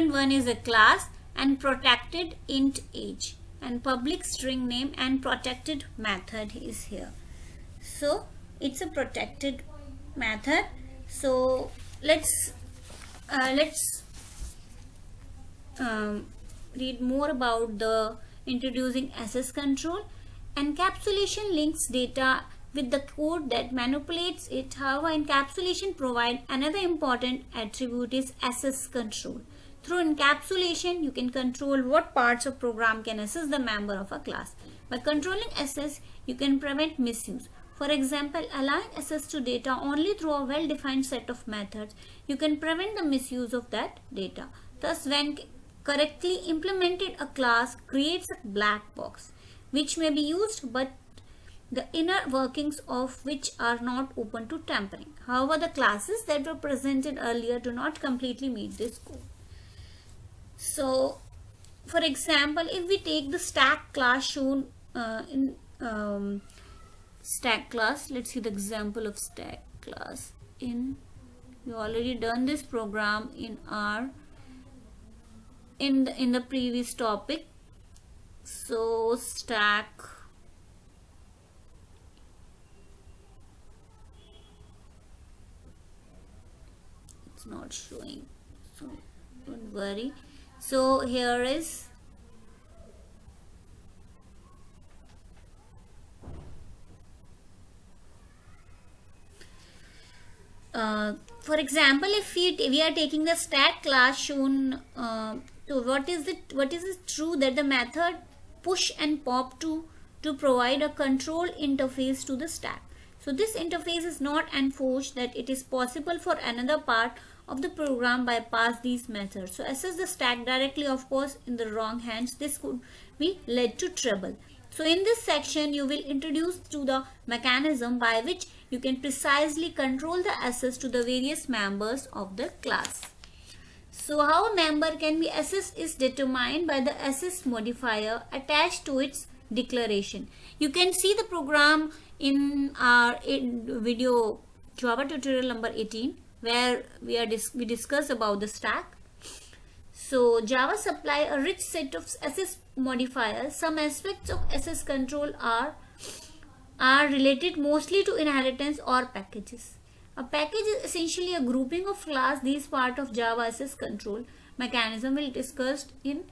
student 1 is a class and protected int age. And public string name and protected method is here. So it's a protected method. So let's uh, let's um, read more about the introducing access control. Encapsulation links data with the code that manipulates it. However encapsulation provide another important attribute is access control through encapsulation, you can control what parts of program can access the member of a class. By controlling access, you can prevent misuse. For example, allowing access to data only through a well-defined set of methods, you can prevent the misuse of that data. Thus, when correctly implemented, a class creates a black box, which may be used but the inner workings of which are not open to tampering. However, the classes that were presented earlier do not completely meet this goal. So, for example, if we take the stack class shown uh, in um, stack class, let's see the example of stack class. In we already done this program in our in the in the previous topic. So stack it's not showing so don't worry so here is uh, for example if we, we are taking the stack class shown uh, so what is it what is it true that the method push and pop to to provide a control interface to the stack so this interface is not enforced that it is possible for another part of the program bypass these methods. So access the stack directly of course in the wrong hands this could be led to trouble. So in this section you will introduce to the mechanism by which you can precisely control the access to the various members of the class. So how a member can be accessed is determined by the access modifier attached to its declaration. You can see the program in our video Java tutorial number 18 where we are dis we discuss about the stack. So Java supply a rich set of access modifiers. Some aspects of access control are are related mostly to inheritance or packages. A package is essentially a grouping of class. These part of Java access control mechanism will discussed in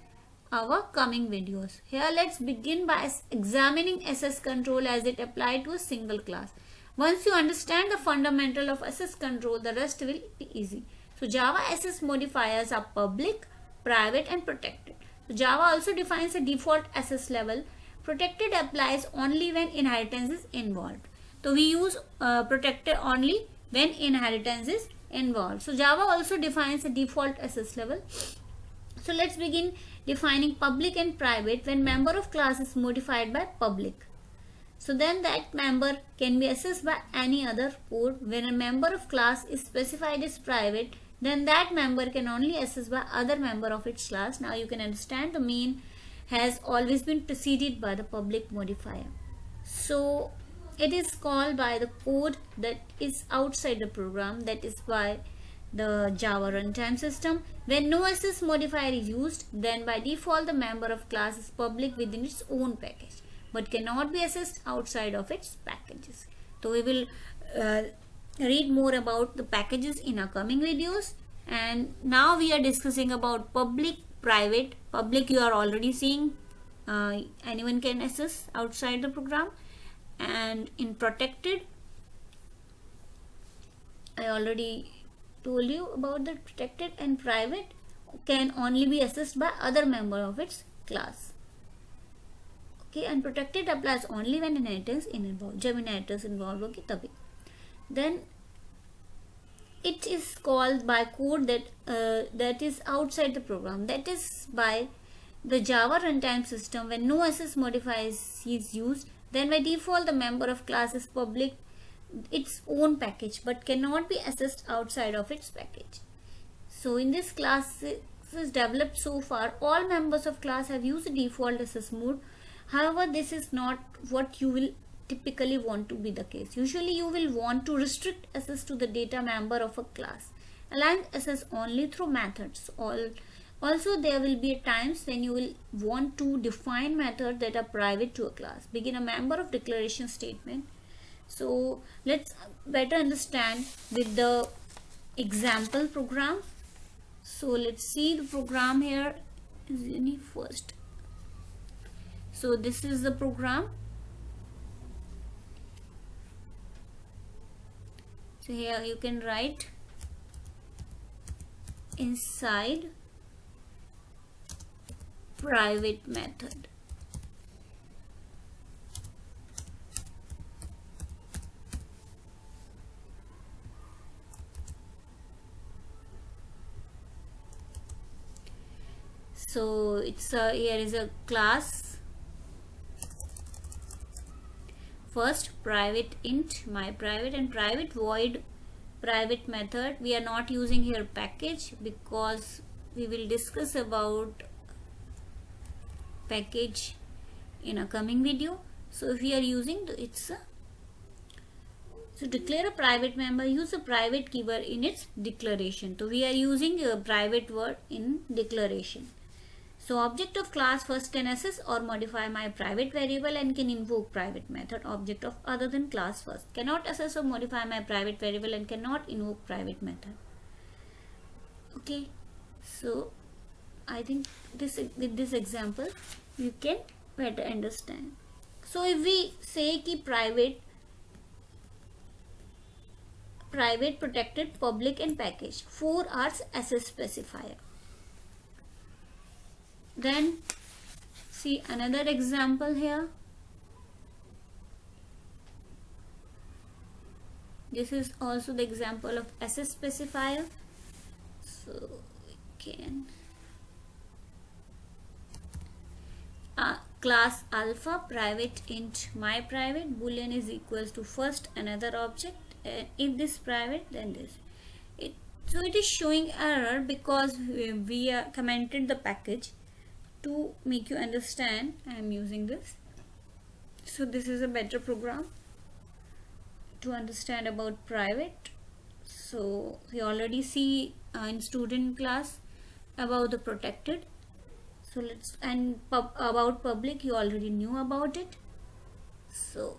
our coming videos. Here let's begin by examining access control as it applied to a single class. Once you understand the fundamental of access control, the rest will be easy. So Java access modifiers are public, private and protected. So Java also defines a default access level. Protected applies only when inheritance is involved. So we use uh, protected only when inheritance is involved. So Java also defines a default access level. So let's begin defining public and private when member of class is modified by public. So then that member can be accessed by any other code. When a member of class is specified as private, then that member can only access by other member of its class. Now you can understand the main has always been preceded by the public modifier. So it is called by the code that is outside the program that is by the Java runtime system. When no access modifier is used, then by default the member of class is public within its own package but cannot be accessed outside of its packages. So we will uh, read more about the packages in our coming videos and now we are discussing about public private public you are already seeing uh, anyone can access outside the program and in protected I already told you about the protected and private can only be accessed by other member of its class. Okay, and protected applies only when inheritance is involved. जब inheritance involved होगी तभी. Then it is called by code that uh, that is outside the program. That is by the Java runtime system when no access modifier is used. Then by default the member of class is public its own package but cannot be accessed outside of its package so in this class is developed so far all members of class have used default access mode However, this is not what you will typically want to be the case. Usually you will want to restrict access to the data member of a class. Allowing access only through methods. All also there will be times when you will want to define methods that are private to a class begin a member of declaration statement so let's better understand with the example program. So let's see the program here. Is any first? So this is the program. So here you can write inside private method so it's a here is a class. First private int my private and private void private method. We are not using here package because we will discuss about package in a coming video. So if we are using it's a so declare a private member use a private keyword in its declaration. So we are using a private word in declaration so object of class first can access or modify my private variable and can invoke private method. Object of other than class first cannot access or modify my private variable and cannot invoke private method. Okay, so I think this with this example you can better understand. So if we say ki private private protected public and package four are access specifier then see another example here. This is also the example of access specifier. So we can uh, class alpha private int my private. Boolean is equals to first another object. Uh, if this private then this. It so it is showing error because we, we uh, commented the package to make you understand I am using this. So this is a better program to understand about private. So we already see uh, in student class about the protected. So let's and pub, about public you already knew about it. So